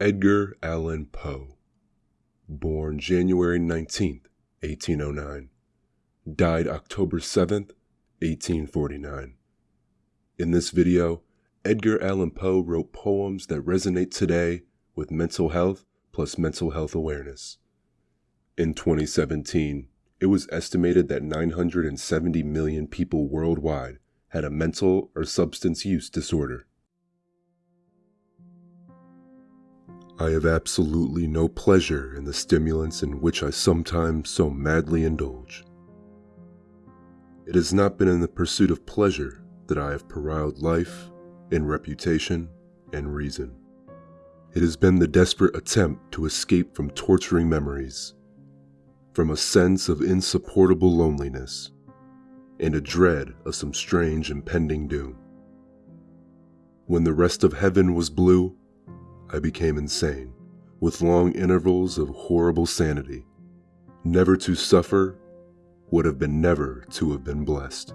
Edgar Allan Poe, born January 19, 1809, died October 7, 1849. In this video, Edgar Allan Poe wrote poems that resonate today with mental health plus mental health awareness. In 2017, it was estimated that 970 million people worldwide had a mental or substance use disorder. I have absolutely no pleasure in the stimulants in which I sometimes so madly indulge. It has not been in the pursuit of pleasure that I have periled life and reputation and reason. It has been the desperate attempt to escape from torturing memories, from a sense of insupportable loneliness, and a dread of some strange impending doom. When the rest of heaven was blue, I became insane, with long intervals of horrible sanity. Never to suffer would have been never to have been blessed.